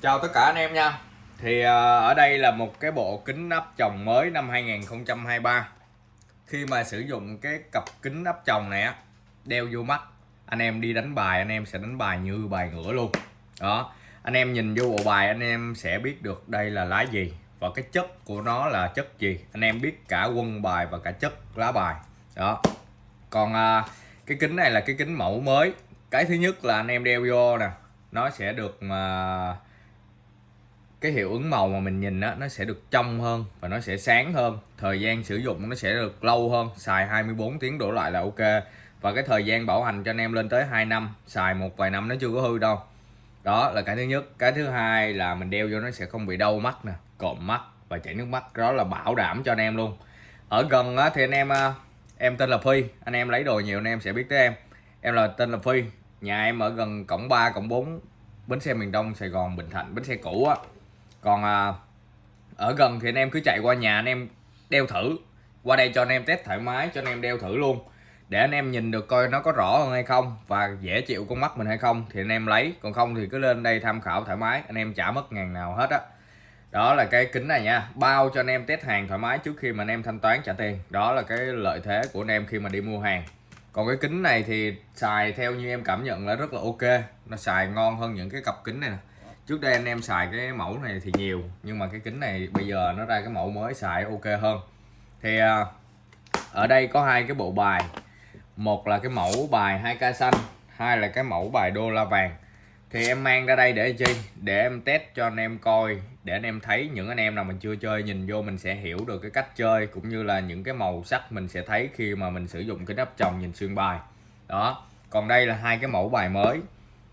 Chào tất cả anh em nha. Thì ờ, ở đây là một cái bộ kính nắp chồng mới năm 2023 Khi mà sử dụng cái cặp kính nắp chồng này á, Đeo vô mắt, Anh em đi đánh bài, anh em sẽ đánh bài như bài ngửa luôn. Đó, Anh em nhìn vô bộ bài, anh em sẽ biết được đây là lá gì Và cái chất của nó là chất gì. Anh em biết cả quân bài và cả chất lá bài. Đó. Còn ờ, cái kính này là cái kính mẫu mới. Cái thứ nhất là anh em đeo vô nè, Nó sẽ được, mà cái hiệu ứng màu mà mình nhìn á nó sẽ được trong hơn và nó sẽ sáng hơn. Thời gian sử dụng nó sẽ được lâu hơn xài 24 tiếng đổ lại là ok. Và cái thời gian bảo hành cho anh em lên tới 2 năm xài một vài năm nó chưa có hư đâu. Đó là cái thứ nhất. Cái thứ hai là mình đeo vô nó sẽ không bị đau mắt nè cộm mắt và chảy nước mắt. Đó là bảo đảm cho anh em luôn. Ở gần á, thì anh em à, em tên là Phi. Anh em lấy đồ nhiều anh em sẽ biết tới em. Em là tên là Phi. Nhà em ở gần cổng 3 cổng 4 bến xe miền Đông Sài Gòn Bình Thạnh. Bến xe cũ á còn à, ở gần thì anh em cứ chạy qua nhà anh em đeo thử qua đây cho anh em test thoải mái cho anh em đeo thử luôn để anh em nhìn được coi nó có rõ hơn hay không và dễ chịu con mắt mình hay không thì anh em lấy còn không thì cứ lên đây tham khảo thoải mái anh em chả mất ngàn nào hết á đó là cái kính này nha bao cho anh em test hàng thoải mái trước khi mà anh em thanh toán trả tiền đó là cái lợi thế của anh em khi mà đi mua hàng còn cái kính này thì xài theo như em cảm nhận là rất là ok nó xài ngon hơn những cái cặp kính này nè trước đây anh em xài cái mẫu này thì nhiều, nhưng mà cái kính này bây giờ nó ra cái mẫu mới xài ok hơn. Thì à, ở đây có hai cái bộ bài. Một là cái mẫu bài 2k xanh, hai là cái mẫu bài đô la vàng. Thì em mang ra đây để chi? Để em test cho anh em coi, để anh em thấy những anh em nào mình chưa chơi nhìn vô mình sẽ hiểu được cái cách chơi, cũng như là những cái màu sắc mình sẽ thấy khi mà mình sử dụng cái nắp chồng nhìn xuyên bài. Đó, còn đây là hai cái mẫu bài mới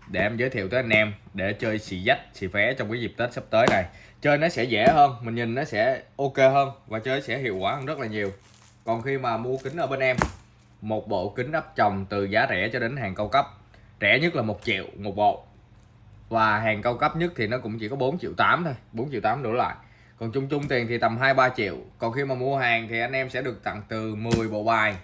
để em giới thiệu tới anh em để chơi xì dách, xì phé trong cái dịp tết sắp tới này. Chơi nó sẽ dễ hơn, mình nhìn nó sẽ ok hơn và chơi sẽ hiệu quả hơn rất là nhiều. Còn khi mà mua kính ở bên em, một bộ kính áp tròng từ giá rẻ cho đến hàng cao cấp. Rẻ nhất là một triệu một bộ. Và hàng cao cấp nhất thì nó cũng chỉ có 4 triệu 8 thôi 4 triệu 8 đổ lại. Còn chung chung tiền thì tầm 2-3 triệu. Còn khi mà mua hàng thì anh em sẽ được tặng từ 10 bộ bài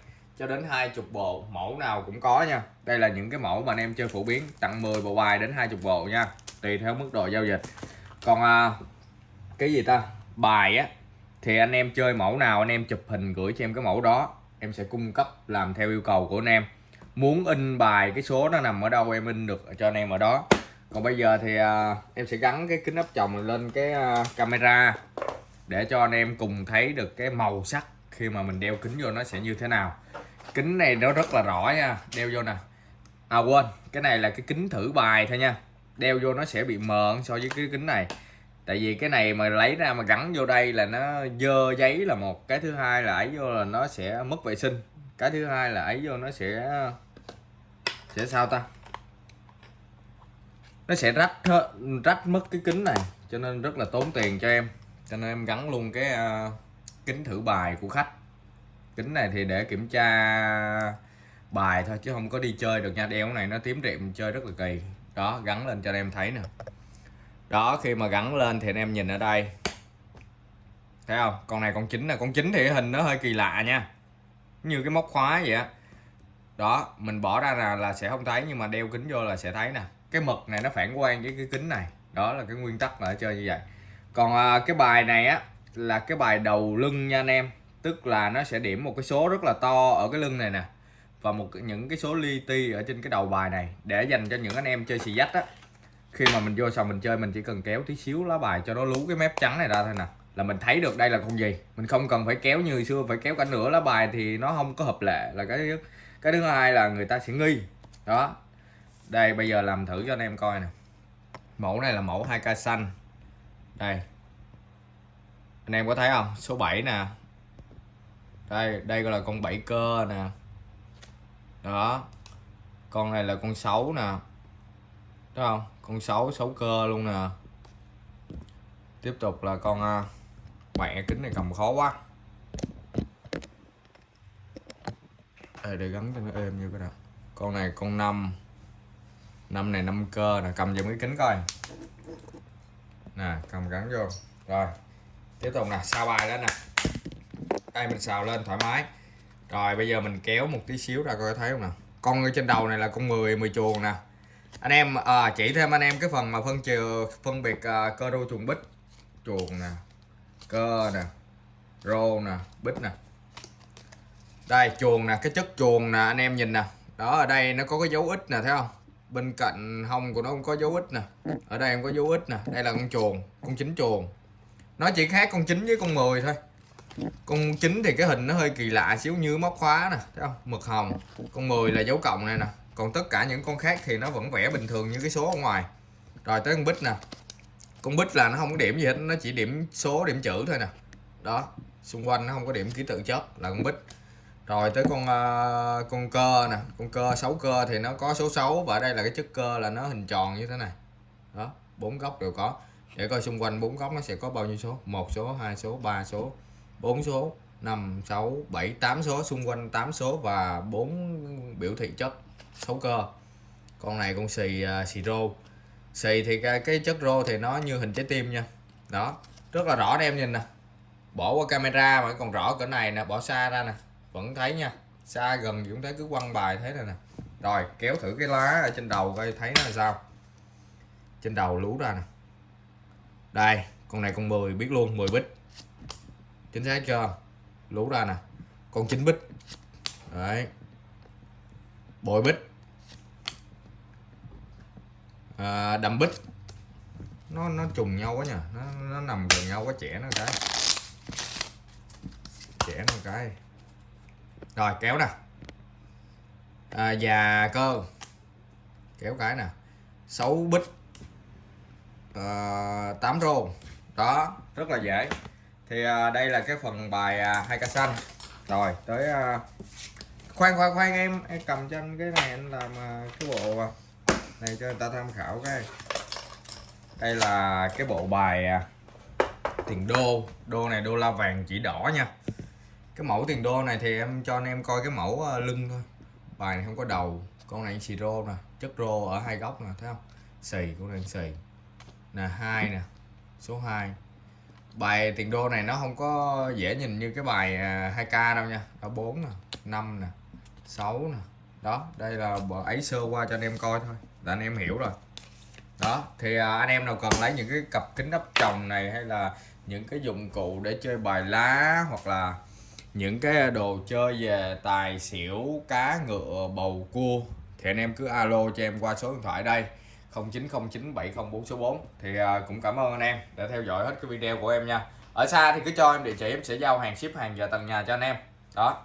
cho đến hai chục bộ mẫu nào cũng có nha. Đây là những cái mẫu mà anh em chơi phổ biến tặng 10 bộ bài đến hai chục bộ nha. Tùy theo mức độ giao dịch. Còn à, cái gì ta? Bài á thì anh em chơi mẫu nào anh em chụp hình gửi cho em cái mẫu đó em sẽ cung cấp làm theo yêu cầu của anh em. Muốn in bài cái số nó nằm ở đâu em in được cho anh em ở đó. Còn bây giờ thì à, em sẽ gắn cái kính áp tròng lên cái à, camera để cho anh em cùng thấy được cái màu sắc khi mà mình đeo kính vô nó sẽ như thế nào kính này nó rất là rõ nha. Đeo vô nè. À quên. Cái này là cái kính thử bài thôi nha. Đeo vô nó sẽ bị mờ so với cái kính này. Tại vì cái này mà lấy ra mà gắn vô đây là nó dơ giấy là một. Cái thứ hai là ấy vô là nó sẽ mất vệ sinh. Cái thứ hai là ấy vô nó sẽ sẽ sao ta? Nó sẽ rách rách mất cái kính này. Cho nên rất là tốn tiền cho em. Cho nên em gắn luôn cái uh, kính thử bài của khách kính này thì để kiểm tra bài thôi chứ không có đi chơi được nha. Đeo cái này nó tím rệm chơi rất là kỳ. Đó gắn lên cho anh em thấy nè. Đó khi mà gắn lên thì anh em nhìn ở đây. Thấy không? Con này con chính là con chính thì hình nó hơi kỳ lạ nha. Như cái móc khóa vậy á. Đó mình bỏ ra là, là sẽ không thấy nhưng mà đeo kính vô là sẽ thấy nè. Cái mực này nó phản quang với cái kính này. Đó là cái nguyên tắc là chơi như vậy. Còn à, cái bài này á là cái bài đầu lưng nha anh em tức là nó sẽ điểm một cái số rất là to ở cái lưng này nè. Và một những cái số li ti ở trên cái đầu bài này để dành cho những anh em chơi xì dách á. Khi mà mình vô sòng mình chơi, mình chỉ cần kéo tí xíu lá bài cho nó lú cái mép trắng này ra thôi nè. Là mình thấy được đây là con gì. Mình không cần phải kéo như xưa, phải kéo cả nửa lá bài thì nó không có hợp lệ. Là cái thứ cái thứ hai là người ta sẽ nghi. Đó. Đây, bây giờ làm thử cho anh em coi nè. Mẫu này là mẫu 2k xanh. Đây. Anh em có thấy không? Số 7 nè đây đây gọi là con bảy cơ nè. Đó. Con này là con sáu nè. Đúng không? Con sáu sáu cơ luôn nè. Tiếp tục là con à, mẹ kính này cầm khó quá. Đây để gắn cho nó êm như cái nào. Con này con năm. Năm này năm cơ nè, cầm vào cái kính coi. Nè, cầm gắn vô. Rồi. Tiếp tục nè, sao bài đó nè đây mình xào lên thoải mái. Rồi bây giờ mình kéo một tí xíu ra coi thấy không nào? con ở trên đầu này là con 10 10 chuồng nè. Anh em à, chỉ thêm anh em cái phần mà phân trừ phân biệt à, cơ rô chuồng bích chuồng nè cơ nè rô nè bích nè. Đây chuồng nè cái chất chuồng nè anh em nhìn nè. Đó ở đây nó có cái dấu ít nè thấy không? Bên cạnh hông của nó cũng có dấu ít nè. Ở đây em có dấu ít nè. Đây là con chuồng con chính chuồng. Nó chỉ khác con chính với con 10 thôi con chín thì cái hình nó hơi kỳ lạ xíu như móc khóa nè thấy không? Mực hồng con 10 là dấu cộng này nè. Còn tất cả những con khác thì nó vẫn vẽ bình thường như cái số ở ngoài. Rồi tới con bích nè. Con bích là nó không có điểm gì hết nó chỉ điểm số điểm chữ thôi nè. Đó xung quanh nó không có điểm ký tự chất là con bích. Rồi tới con uh, con cơ nè. Con cơ sáu cơ thì nó có số 6 và ở đây là cái chất cơ là nó hình tròn như thế này. Đó bốn góc đều có. Để coi xung quanh bốn góc nó sẽ có bao nhiêu số? Một số hai số ba số. 4 số 5 6 7 8 số xung quanh 8 số và 4 biểu thị chất xấu cơ. Con này con xì uh, xì rô. Xì thì cái, cái chất rô thì nó như hình trái tim nha. Đó rất là rõ em nhìn nè. Bỏ qua camera mà còn rõ cỡ này nè bỏ xa ra nè. Vẫn thấy nha xa gần cũng thấy cứ quăng bài thế này nè. Rồi kéo thử cái lá ở trên đầu coi thấy nó là sao. Trên đầu lú ra nè. Đây con này con 10 biết luôn 10 bít chính xác chưa? Lú ra nè. Con chín bích đấy. Bội bích à, đầm bích nó nó trùng nhau quá nhỉ nó, nó nằm gần nhau quá trẻ nó cái. Trẻ nó cái. Rồi kéo nè. À, già cơ. Kéo cái nè. 6 bích à, 8 rô. Đó. Rất là dễ thì à, đây là cái phần bài à, hai ca xanh. Rồi, tới à, khoan khoan khoan em em cầm cho anh cái này anh làm cái bộ này cho người ta tham khảo cái. Đây là cái bộ bài tiền đô. Đô này, đô la vàng chỉ đỏ nha. Cái mẫu tiền đô này thì em cho anh em coi cái mẫu lưng thôi. Bài này không có đầu. Con này xì rô nè, chất rô ở hai góc nè, thấy không? Xì, con này xì. Nè, hai nè, số 2 bài tiền đô này nó không có dễ nhìn như cái bài à, 2k đâu nha. Đó 4 nè 5 nè 6 nè. Đó đây là ấy sơ qua cho anh em coi thôi là anh em hiểu rồi. Đó thì à, anh em nào cần lấy những cái cặp kính áp tròng này hay là những cái dụng cụ để chơi bài lá hoặc là những cái đồ chơi về tài xỉu cá ngựa bầu cua thì anh em cứ alo cho em qua số điện thoại đây. 090970 số 4 thì à, cũng cảm ơn anh em đã theo dõi hết cái video của em nha. Ở xa thì cứ cho em địa chỉ, em sẽ giao hàng ship hàng về tận nhà cho anh em. Đó.